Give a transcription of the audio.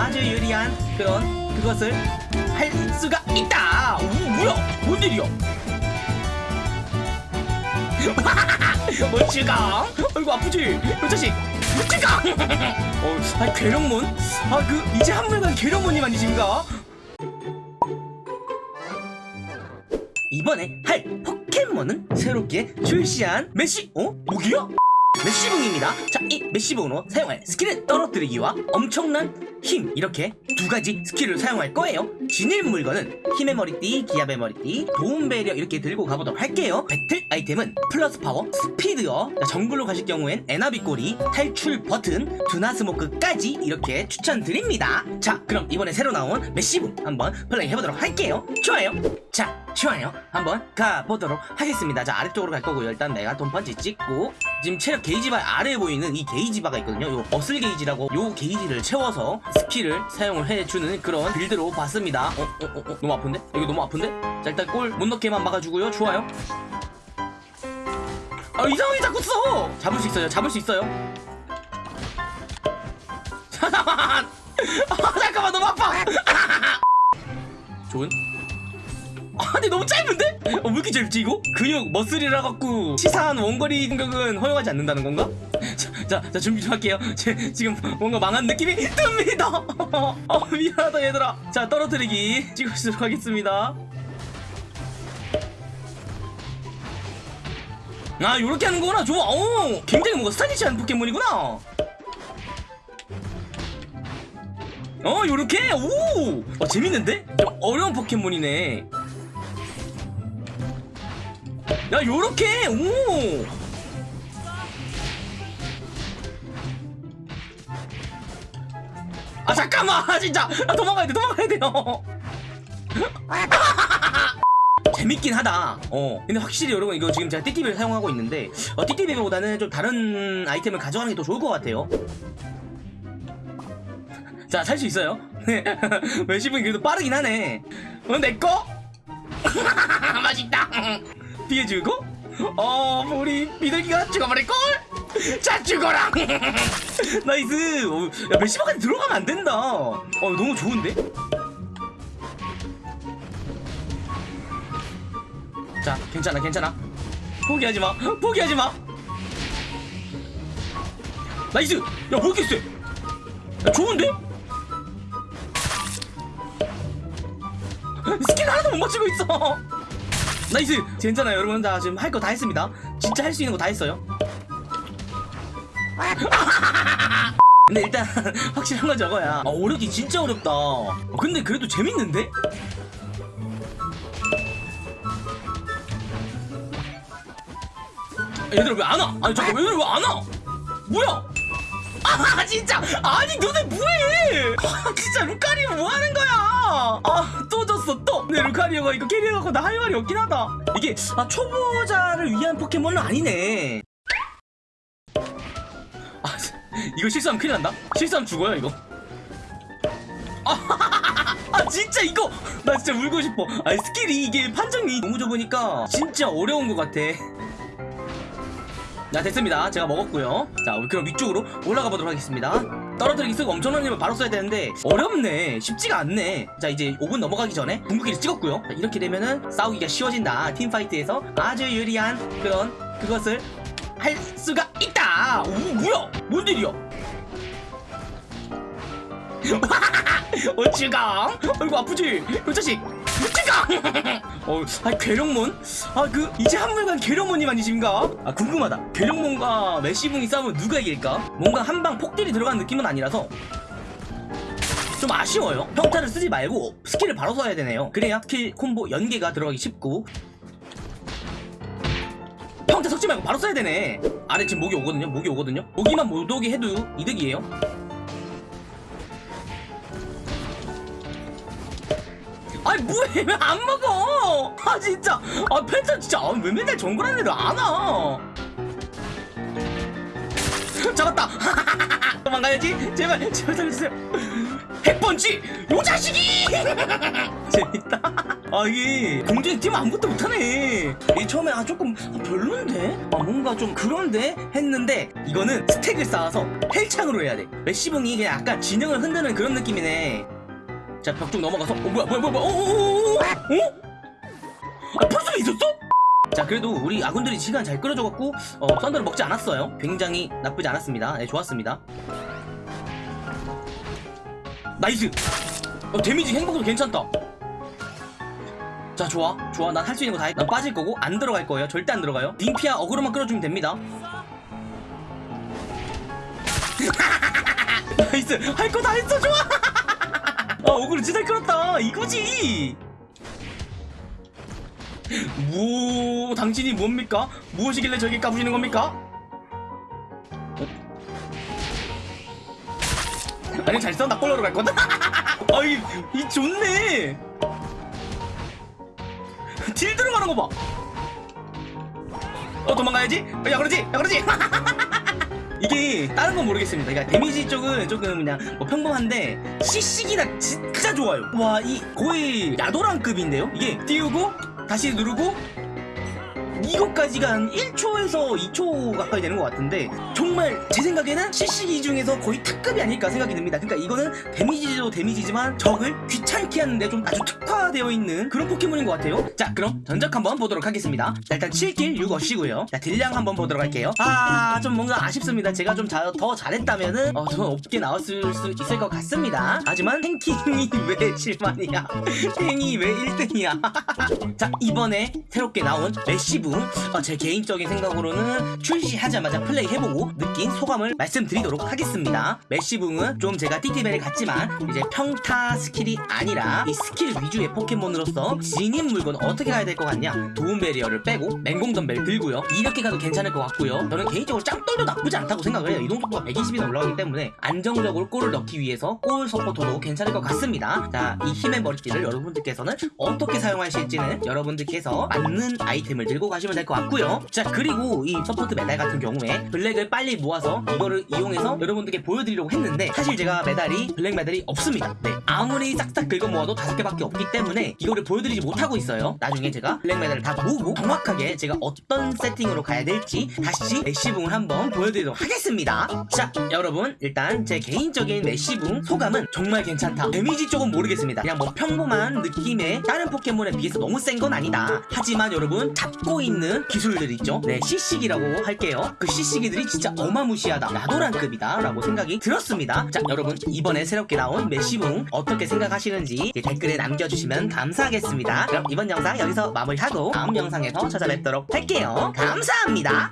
아주 유리한 그런 그것을 할 수가 있다. 오 뭐야? 뭔 일이야? 뭐 지강? 아이고 아프지? 이 자식 지강! 어, 아 괴력몬? 아그 이제 한물간 괴력몬님 아니신가? 이번에 할 포켓몬은 새롭게 출시한 메시 어? 무기야? 매시붕입니다. 자, 이 매시붕으로 사용할 스킬은 떨어뜨리기와 엄청난 힘 이렇게 두 가지 스킬을 사용할 거예요. 지닌 물건은 힘의 머리띠, 기합의 머리띠, 도움 배리어 이렇게 들고 가보도록 할게요. 배틀 아이템은 플러스 파워, 스피드어, 자, 정글로 가실 경우엔 에나비 꼬리, 탈출 버튼, 느림 스모크까지 이렇게 추천드립니다. 자, 그럼 이번에 새로 나온 매시붕 한번 플레이 해보도록 할게요. 좋아요. 자, 좋아요. 한번 가보도록 하겠습니다. 자, 아래쪽으로 갈 거고요. 일단 내가 돈펀치 찍고 지금 체력 게이지바 아래에 보이는 이 게이지바가 있거든요. 요 muscle 게이지라고 요 게이지를 채워서 스킬을 사용을 해주는 그런 빌드로 봤습니다. 어, 어, 어, 어, 너무 아픈데? 여기 너무 아픈데? 자, 일단 골 못 넣게만 막아주고요. 좋아요. 아, 이상하게 자꾸 써! 잡을 수 있어요. 잡을 수 있어요. 잠깐만! 아, 잠깐만, 너무 아파! 좋은? 아 근데 너무 짧은데? 어, 왜 이렇게 짧지 이거? 근육 muscle이라 갖고 치사한 원거리 공격은 허용하지 않는다는 건가? 자, 자, 자 준비 좀 할게요. 제, 지금 뭔가 망한 느낌이 듭니다. 어, 미안하다 얘들아. 자 떨어뜨리기 찍어주도록 하겠습니다. 아 요렇게 하는 거구나. 좋아. 오 굉장히 뭔가 스타일리시한 포켓몬이구나. 어 요렇게? 오 어, 재밌는데? 좀 어려운 포켓몬이네 야 요렇게? 오! 아 잠깐만! 아, 진짜! 아, 도망가야 돼 도망가야 돼요! 재밌긴 하다. 어. 근데 확실히 여러분 이거 지금 제가 띠띠비를 사용하고 있는데 어, 띠띠비보다는 좀 다른 아이템을 가져가는 게 더 좋을 것 같아요. 자 살 수 있어요? 웨시분이 그래도 빠르긴 하네. 어 내꺼 맛있다 피해주고 어 우리 비둘기가 죽어버릴걸? 자 죽어라! Nice! 어, 야 메시바까지 들어가면 안 된다. 어 너무 좋은데? 자 괜찮아 괜찮아. 포기하지 마 포기하지 마. Nice! 야뭐 이렇게 쎄 야, 좋은데? 스킬 하나도 못 맞추고 있어 Nice! 괜찮아요 여러분. 자 지금 할 거 다 했습니다. 진짜 할 수 있는 거 다 했어요. 근데 일단 확실한 건 저거야. 아, 어렵기 진짜 어렵다. 어, 근데 그래도 재밌는데? 얘들아 왜 안 와? 아니 잠깐 얘들아 왜 안 와? 뭐야? 아 진짜! 아니 너네 뭐해? 아 진짜 루카리오 뭐하는 거야 근데 루카리오가 이거 carry해 갖고 나 할 말이 없긴 하다. 이게 아 초보자를 위한 포켓몬은 아니네. 아 이거 실수하면 큰일 난다? 실수하면 죽어요 이거? 아, 아 진짜 이거! 나 진짜 울고 싶어. 아 스킬이 이게 판정이 너무 좁으니까 진짜 어려운 것 같아. 자 됐습니다. 제가 먹었고요. 자 그럼 위쪽으로 올라가 보도록 하겠습니다 떨어뜨리기 쓰고 엄청난 힘을 바로 써야 되는데 어렵네. 쉽지가 않네. 자 이제 5분 넘어가기 전에 궁극기를 찍었고요. 자, 이렇게 되면은 싸우기가 쉬워진다. 팀파이트에서 아주 유리한 그런 그것을 할 수가 있다. 오 뭐야? 뭔 일이야? 어 지강 아이고 아프지? 이 자식 지강 어, 아 괴력몬? 아 그 이제 한물간 괴력몬님 아니신가? 아 궁금하다. 괴력몬과 매시붕이 싸우면 누가 이길까? 뭔가 한 방 폭딜이 들어간 느낌은 아니라서. 좀 아쉬워요. 평타를 쓰지 말고 스킬을 바로 써야 되네요. 그래야 스킬 콤보 연계가 들어가기 쉽고. 평타 섞지 말고 바로 써야 되네. 아래 지금 목이 오거든요. 목이 오거든요. 목이만 못 오게 해도 이득이에요 아니 뭐해 왜 안 먹어? 아 진짜. 아 펜타 진짜 아, 왜 맨날 정글한 애를 안와? 잡았다. 도망가야지. 제발 제발 살려주세요. 핵펀치 요 자식이! 재밌다. 아 이게 뛰면 아무것도 못하네. 이 처음에 아 조금 아, 별론데? 아 뭔가 좀 그런데? 했는데 이거는 스택을 쌓아서 헬창으로 해야 돼. 메시붕이 그냥 약간 진영을 흔드는 그런 느낌이네 자벽쪽 넘어가서. 어 뭐야 뭐야 뭐야 어어어어 어? 아 벌써 있었어? 자 그래도 우리 아군들이 시간 잘 끌어줘갖고 어 썬더를 먹지 않았어요. 굉장히 나쁘지 않았습니다. 네 좋았습니다. Nice! 어 데미지 회복도 괜찮다. 자 좋아 좋아. 난 할 수 있는 거 다 했다 난 빠질 거고 안 들어갈 거예요. 절대 안 들어가요. 님피아 어그로만 끌어주면 됩니다. 나이스! 할 거 다 했어 좋아 아 어그로 진짜 잘 끌었다 이거지 무 당신이 뭡니까 무엇이길래 저에게 까부시는 겁니까 어? 아니 잘 써? 나 꼴러로 갈 거다 아이 이 좋네 딜 들어가는 거 봐. 어 도망가야지. 야 그러지. 야 그러지. 이게 다른 건 모르겠습니다. 그러니까 데미지 쪽은 조금 그냥 뭐 평범한데 CC기가 진짜 좋아요. 와 이 거의 야도란급인데요. 이게 띄우고 다시 누르고 이것까지가 한 1초에서 2초 가까이 되는 것 같은데 정말 제 생각에는 CC기 중에서 거의 탑급이 아닐까 생각이 듭니다. 그러니까 이거는 데미지도 데미지지만 적을 귀찮게 하는데 좀 아주 특화되어 있는 그런 포켓몬인 것 같아요. 자 그럼 전적 한번 보도록 하겠습니다. 자, 일단 7킬 6어시고요. 자 딜량 한번 보도록 할게요. 아 좀 뭔가 아쉽습니다. 제가 좀 더 잘했다면은 어, 더 높게 나왔을 수 있을 것 같습니다. 하지만 탱킹이 왜 7만이야? 탱이 왜 1등이야? 자 이번에 새롭게 나온 매시붕, 제 개인적인 생각으로는 출시하자마자 플레이해보고 느낀 소감을 말씀드리도록 하겠습니다. 매시붕은 좀 제가 띠띠벨 같지만 이제 평타 스킬이 아니라 이 스킬 위주의 포켓몬으로서 지닌 물건 어떻게 가야 될 것 같냐? 도움 베리어를 빼고 맹공 덤벨 들고요. 이렇게 가도 괜찮을 것 같고요. 저는 개인적으로 짱돌도 나쁘지 않다고 생각을 해요. 이동 속도가 120이나 올라가기 때문에 안정적으로 골을 넣기 위해서 골 서포터도 괜찮을 것 같습니다. 자, 이 힘의 머리띠를 여러분들께서는 어떻게 사용하실지는 여러분들께서 맞는 아이템을 들고 가시 면 될 것 같고요. 자, 그리고 이 서포트 메달 같은 경우에 블랙을 빨리 모아서 이거를 이용해서 여러분들께 보여드리려고 했는데 사실 제가 메달이 블랙 메달이 없습니다. 네, 아무리 싹싹 긁어 모아도 다섯 개밖에 없기 때문에 이거를 보여드리지 못하고 있어요. 나중에 제가 블랙 메달을 다 모으고 정확하게 제가 어떤 세팅으로 가야 될지 다시 매시붕을 한번 보여드리도록 하겠습니다. 자, 여러분 일단 제 개인적인 매시붕 소감은 정말 괜찮다. 데미지 쪽은 모르겠습니다. 그냥 뭐 평범한 느낌의 다른 포켓몬에 비해서 너무 센 건 아니다. 하지만 여러분 잡고 있는 기술들 있죠? 네, CC기라고 할게요. 그 CC기들이 진짜 어마무시하다. 야도란급이다. 라고 생각이 들었습니다. 자, 여러분 이번에 새롭게 나온 매시붕 어떻게 생각하시는지 댓글에 남겨주시면 감사하겠습니다. 그럼 이번 영상 여기서 마무리하고 다음 영상에서 찾아뵙도록 할게요. 감사합니다.